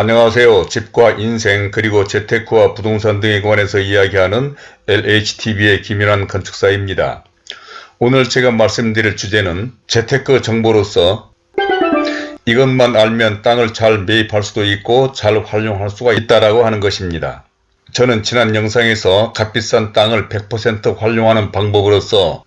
안녕하세요. 집과 인생 그리고 재테크와 부동산 등에 관해서 이야기하는 LHTV의 김연한 건축사입니다. 오늘 제가 말씀드릴 주제는 재테크 정보로서 이것만 알면 땅을 잘 매입할 수도 있고 잘 활용할 수가 있다라고 하는 것입니다. 저는 지난 영상에서 값비싼 땅을 100% 활용하는 방법으로서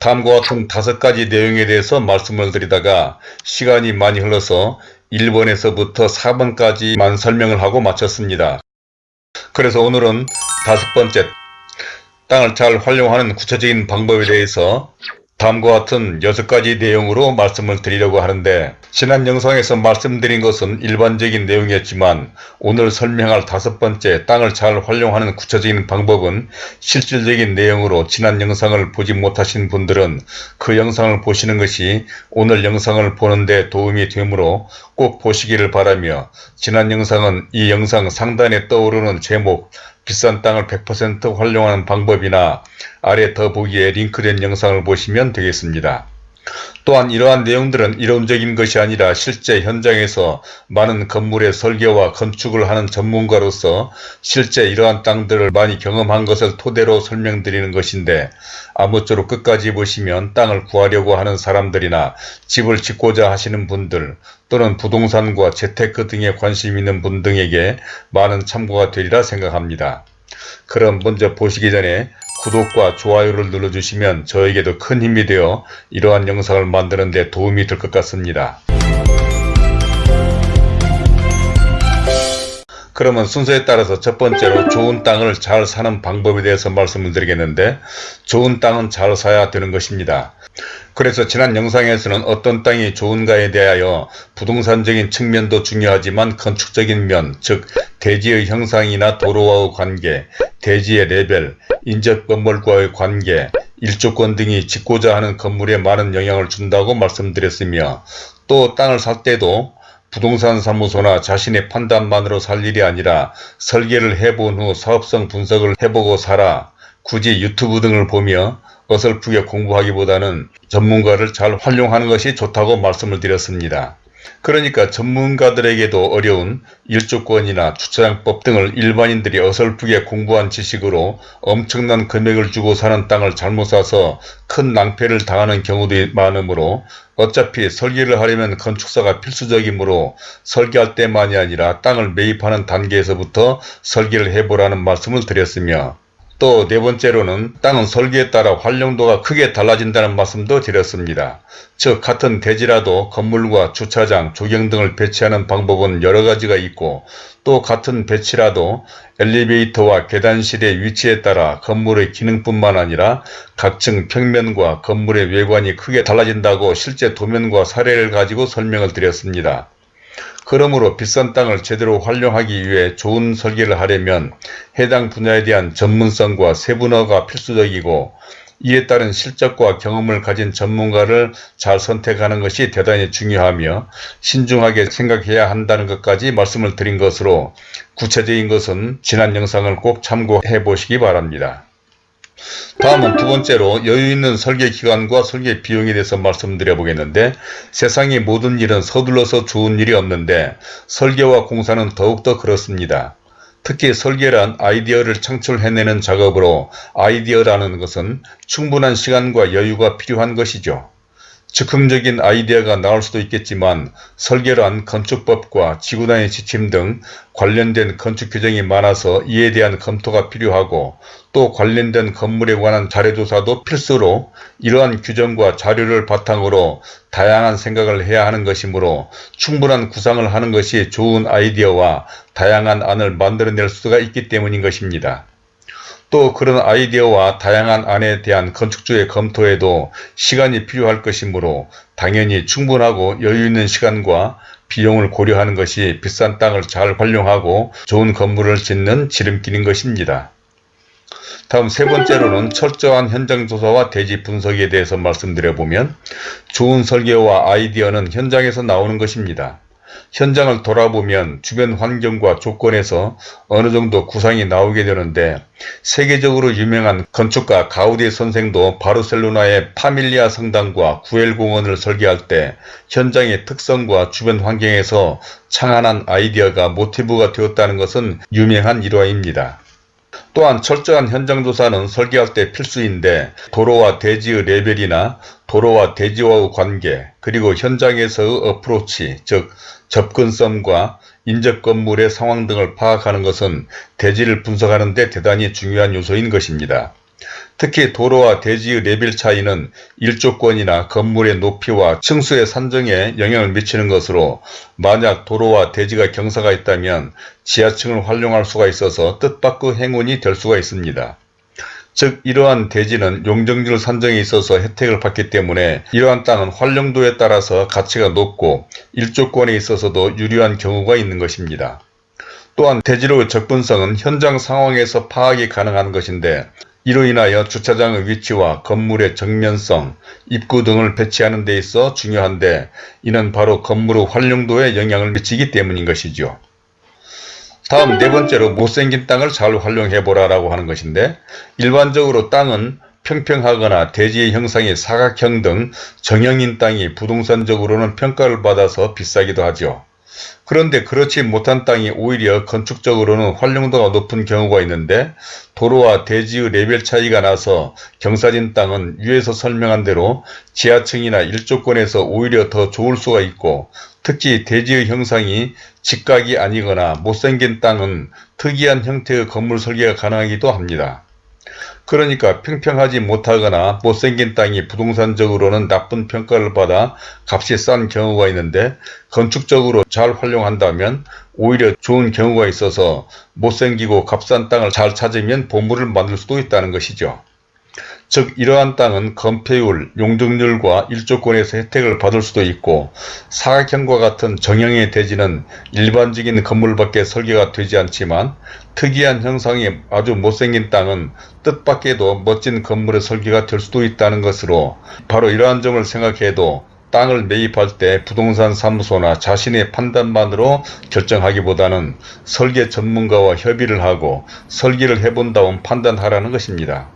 다음과 같은 다섯 가지 내용에 대해서 말씀을 드리다가 시간이 많이 흘러서 1번에서부터 4번까지만 설명을 하고 마쳤습니다. 그래서 오늘은 다섯 번째 땅을 잘 활용하는 구체적인 방법에 대해서 다음과 같은 여섯 가지 내용으로 말씀을 드리려고 하는데 지난 영상에서 말씀드린 것은 일반적인 내용이었지만 오늘 설명할 다섯 번째 땅을 잘 활용하는 구체적인 방법은 실질적인 내용으로 지난 영상을 보지 못하신 분들은 그 영상을 보시는 것이 오늘 영상을 보는데 도움이 되므로 꼭 보시기를 바라며 지난 영상은 이 영상 상단에 떠오르는 제목 비싼 땅을 100% 활용하는 방법이나 아래 더보기에 링크된 영상을 보시면 되겠습니다. 또한 이러한 내용들은 이론적인 것이 아니라 실제 현장에서 많은 건물의 설계와 건축을 하는 전문가로서 실제 이러한 땅들을 많이 경험한 것을 토대로 설명드리는 것인데 아무쪼록 끝까지 보시면 땅을 구하려고 하는 사람들이나 집을 짓고자 하시는 분들 또는 부동산과 재테크 등에 관심 있는 분 등에게 많은 참고가 되리라 생각합니다. 그럼 먼저 보시기 전에 구독과 좋아요를 눌러주시면 저에게도 큰 힘이 되어 이러한 영상을 만드는 데 도움이 될 것 같습니다. 그러면 순서에 따라서 첫 번째로 좋은 땅을 잘 사는 방법에 대해서 말씀을 드리겠는데 좋은 땅은 잘 사야 되는 것입니다. 그래서 지난 영상에서는 어떤 땅이 좋은가에 대하여 부동산적인 측면도 중요하지만 건축적인 면, 즉 대지의 형상이나 도로와의 관계, 대지의 레벨, 인접 건물과의 관계, 일조권 등이 짓고자 하는 건물에 많은 영향을 준다고 말씀드렸으며 또 땅을 살 때도 부동산 사무소나 자신의 판단만으로 살 일이 아니라 설계를 해본 후 사업성 분석을 해보고 사라. 굳이 유튜브 등을 보며 어설프게 공부하기보다는 전문가를 잘 활용하는 것이 좋다고 말씀을 드렸습니다. 그러니까 전문가들에게도 어려운 일조권이나 주차장법 등을 일반인들이 어설프게 공부한 지식으로 엄청난 금액을 주고 사는 땅을 잘못 사서 큰 낭패를 당하는 경우도 많으므로 어차피 설계를 하려면 건축사가 필수적이므로 설계할 때만이 아니라 땅을 매입하는 단계에서부터 설계를 해보라는 말씀을 드렸으며 또 네 번째로는 땅은 설계에 따라 활용도가 크게 달라진다는 말씀도 드렸습니다. 즉 같은 대지라도 건물과 주차장, 조경 등을 배치하는 방법은 여러가지가 있고 또 같은 배치라도 엘리베이터와 계단실의 위치에 따라 건물의 기능뿐만 아니라 각층 평면과 건물의 외관이 크게 달라진다고 실제 도면과 사례를 가지고 설명을 드렸습니다. 그러므로 비싼 땅을 제대로 활용하기 위해 좋은 설계를 하려면 해당 분야에 대한 전문성과 세분화가 필수적이고 이에 따른 실적과 경험을 가진 전문가를 잘 선택하는 것이 대단히 중요하며 신중하게 생각해야 한다는 것까지 말씀을 드린 것으로 구체적인 것은 지난 영상을 꼭 참고해 보시기 바랍니다. 다음은 두 번째로 여유있는 설계 기간과 설계 비용에 대해서 말씀드려 보겠는데 세상의 모든 일은 서둘러서 좋은 일이 없는데 설계와 공사는 더욱더 그렇습니다. 특히 설계란 아이디어를 창출해내는 작업으로 아이디어라는 것은 충분한 시간과 여유가 필요한 것이죠. 즉흥적인 아이디어가 나올 수도 있겠지만 설계란 건축법과 지구단위 지침 등 관련된 건축 규정이 많아서 이에 대한 검토가 필요하고 또 관련된 건물에 관한 자료조사도 필수로 이러한 규정과 자료를 바탕으로 다양한 생각을 해야 하는 것이므로 충분한 구상을 하는 것이 좋은 아이디어와 다양한 안을 만들어낼 수가 있기 때문인 것입니다. 또 그런 아이디어와 다양한 안에 대한 건축주의 검토에도 시간이 필요할 것이므로 당연히 충분하고 여유있는 시간과 비용을 고려하는 것이 비싼 땅을 잘 활용하고 좋은 건물을 짓는 지름길인 것입니다. 다음 세 번째로는 철저한 현장 조사와 대지 분석에 대해서 말씀드려보면 좋은 설계와 아이디어는 현장에서 나오는 것입니다. 현장을 돌아보면 주변 환경과 조건에서 어느 정도 구상이 나오게 되는데 세계적으로 유명한 건축가 가우디 선생도 바르셀로나의 파밀리아 성당과 구엘공원을 설계할 때 현장의 특성과 주변 환경에서 창안한 아이디어가 모티브가 되었다는 것은 유명한 일화입니다. 또한 철저한 현장조사는 설계할 때 필수인데 도로와 대지의 레벨이나 도로와 대지와의 관계 그리고 현장에서의 어프로치 즉 접근성과 인접 건물의 상황 등을 파악하는 것은 대지를 분석하는 데 대단히 중요한 요소인 것입니다. 특히 도로와 대지의 레벨 차이는 일조권이나 건물의 높이와 층수의 산정에 영향을 미치는 것으로 만약 도로와 대지가 경사가 있다면 지하층을 활용할 수가 있어서 뜻밖의 행운이 될 수가 있습니다. 즉 이러한 대지는 용적률 산정에 있어서 혜택을 받기 때문에 이러한 땅은 활용도에 따라서 가치가 높고 일조권에 있어서도 유리한 경우가 있는 것입니다. 또한 대지로의 접근성은 현장 상황에서 파악이 가능한 것인데 이로 인하여 주차장의 위치와 건물의 정면성, 입구 등을 배치하는 데 있어 중요한데 이는 바로 건물의 활용도에 영향을 미치기 때문인 것이죠. 다음 네 번째로 못생긴 땅을 잘 활용해보라 라고 하는 것인데 일반적으로 땅은 평평하거나 대지의 형상이 사각형 등 정형인 땅이 부동산적으로는 평가를 받아서 비싸기도 하죠. 그런데 그렇지 못한 땅이 오히려 건축적으로는 활용도가 높은 경우가 있는데 도로와 대지의 레벨 차이가 나서 경사진 땅은 위에서 설명한 대로 지하층이나 일조권에서 오히려 더 좋을 수가 있고 특히 대지의 형상이 직각이 아니거나 못생긴 땅은 특이한 형태의 건물 설계가 가능하기도 합니다. 그러니까 평평하지 못하거나 못생긴 땅이 부동산적으로는 나쁜 평가를 받아 값이 싼 경우가 있는데 건축적으로 잘 활용한다면 오히려 좋은 경우가 있어서 못생기고 값싼 땅을 잘 찾으면 보물을 만들 수도 있다는 것이죠. 즉 이러한 땅은 건폐율, 용적률과 일조권에서 혜택을 받을 수도 있고 사각형과 같은 정형의 대지는 일반적인 건물밖에 설계가 되지 않지만 특이한 형상이 아주 못생긴 땅은 뜻밖에도 멋진 건물의 설계가 될 수도 있다는 것으로 바로 이러한 점을 생각해도 땅을 매입할 때 부동산 사무소나 자신의 판단만으로 결정하기보다는 설계 전문가와 협의를 하고 설계를 해본 다음 판단하라는 것입니다.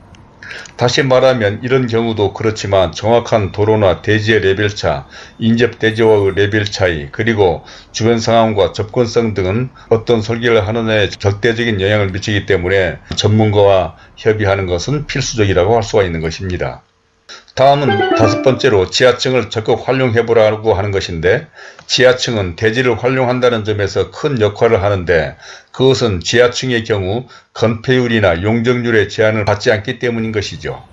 다시 말하면 이런 경우도 그렇지만 정확한 도로나 대지의 레벨차, 인접 대지와의 레벨 차이, 그리고 주변 상황과 접근성 등은 어떤 설계를 하느냐에 절대적인 영향을 미치기 때문에 전문가와 협의하는 것은 필수적이라고 할 수가 있는 것입니다. 다음은 다섯 번째로 지하층을 적극 활용해보라고 하는 것인데 지하층은 대지를 활용한다는 점에서 큰 역할을 하는데 그것은 지하층의 경우 건폐율이나 용적률의 제한을 받지 않기 때문인 것이죠.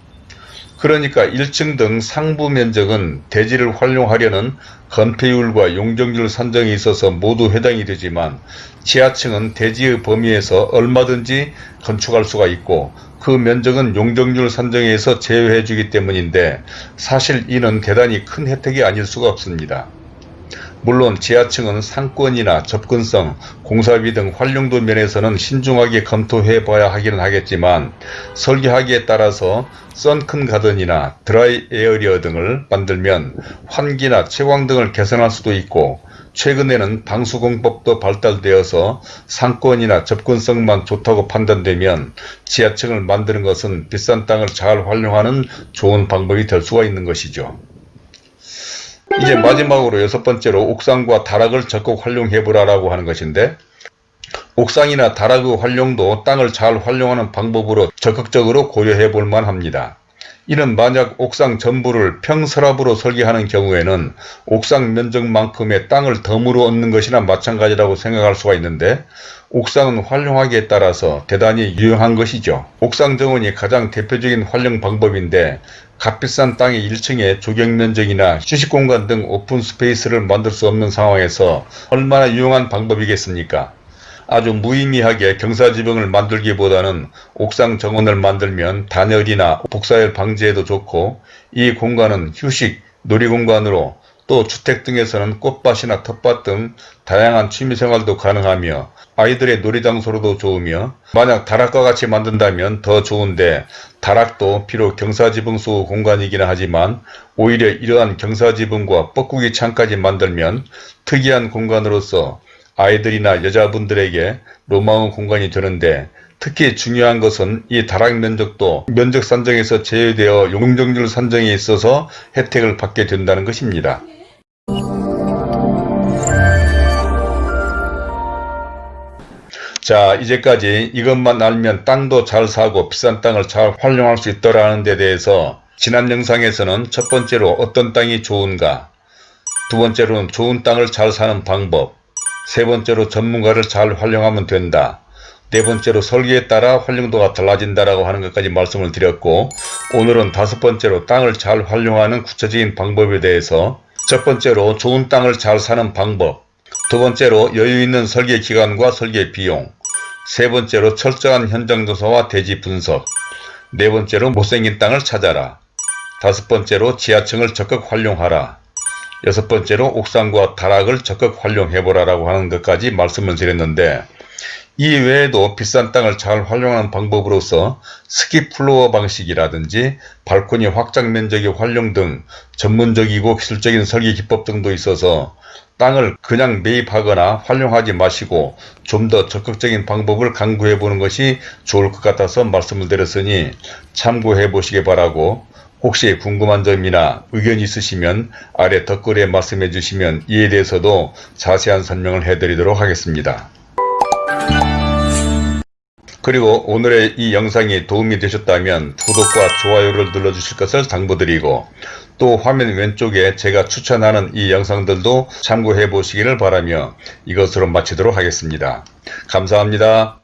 그러니까 1층 등 상부 면적은 대지를 활용하려는 건폐율과 용적률 산정에 있어서 모두 해당이 되지만 지하층은 대지의 범위에서 얼마든지 건축할 수가 있고 그 면적은 용적률 산정에서 제외해 주기 때문인데 사실 이는 대단히 큰 혜택이 아닐 수가 없습니다. 물론 지하층은 상권이나 접근성, 공사비 등 활용도 면에서는 신중하게 검토해 봐야 하기는 하겠지만 설계하기에 따라서 썬큰 가든이나 드라이 에어리어 등을 만들면 환기나 채광 등을 개선할 수도 있고 최근에는 방수공법도 발달되어서 상권이나 접근성만 좋다고 판단되면 지하층을 만드는 것은 비싼 땅을 잘 활용하는 좋은 방법이 될 수가 있는 것이죠. 이제 마지막으로 여섯 번째로 옥상과 다락을 적극 활용해보라라고 하는 것인데 옥상이나 다락의 활용도 땅을 잘 활용하는 방법으로 적극적으로 고려해 볼 만 합니다. 이는 만약 옥상 전부를 평슬라브로 설계하는 경우에는 옥상 면적만큼의 땅을 덤으로 얻는 것이나 마찬가지라고 생각할 수가 있는데 옥상은 활용하기에 따라서 대단히 유용한 것이죠. 옥상 정원이 가장 대표적인 활용 방법인데 값비싼 땅의 1층에 조경면적이나 휴식공간 등 오픈 스페이스를 만들 수 없는 상황에서 얼마나 유용한 방법이겠습니까? 아주 무의미하게 경사지붕을 만들기보다는 옥상 정원을 만들면 단열이나 복사열 방지에도 좋고 이 공간은 휴식, 놀이공간으로 또 주택 등에서는 꽃밭이나 텃밭 등 다양한 취미생활도 가능하며 아이들의 놀이장소로도 좋으며 만약 다락과 같이 만든다면 더 좋은데 다락도 비록 경사지붕 속 공간이기는 하지만 오히려 이러한 경사지붕과 뻐꾸기 창까지 만들면 특이한 공간으로서 아이들이나 여자분들에게 로마운 공간이 되는데 특히 중요한 것은 이 다락 면적도 면적 산정에서 제외되어 용적률 산정에 있어서 혜택을 받게 된다는 것입니다. 자 이제까지 이것만 알면 땅도 잘 사고 비싼 땅을 잘 활용할 수 있더라는 데 대해서 지난 영상에서는 첫 번째로 어떤 땅이 좋은가 두 번째로는 좋은 땅을 잘 사는 방법 세 번째로 전문가를 잘 활용하면 된다 네 번째로 설계에 따라 활용도가 달라진다라고 하는 것까지 말씀을 드렸고 오늘은 다섯 번째로 땅을 잘 활용하는 구체적인 방법에 대해서 첫 번째로 좋은 땅을 잘 사는 방법 두 번째로 여유있는 설계 기간과 설계 비용 세 번째로 철저한 현장 조사와 대지 분석 네 번째로 못생긴 땅을 찾아라 다섯 번째로 지하층을 적극 활용하라 여섯 번째로 옥상과 다락을 적극 활용해보라 라고 하는 것까지 말씀을 드렸는데 이 외에도 비싼 땅을 잘 활용하는 방법으로서 skip floor 방식이라든지 발코니 확장 면적의 활용 등 전문적이고 기술적인 설계 기법 등도 있어서 땅을 그냥 매입하거나 활용하지 마시고 좀 더 적극적인 방법을 강구해 보는 것이 좋을 것 같아서 말씀을 드렸으니 참고해 보시기 바라고 혹시 궁금한 점이나 의견 있으시면 아래 댓글에 말씀해 주시면 이에 대해서도 자세한 설명을 해 드리도록 하겠습니다. 그리고 오늘의 이 영상이 도움이 되셨다면 구독과 좋아요를 눌러주실 것을 당부드리고 또 화면 왼쪽에 제가 추천하는 이 영상들도 참고해 보시기를 바라며 이것으로 마치도록 하겠습니다. 감사합니다.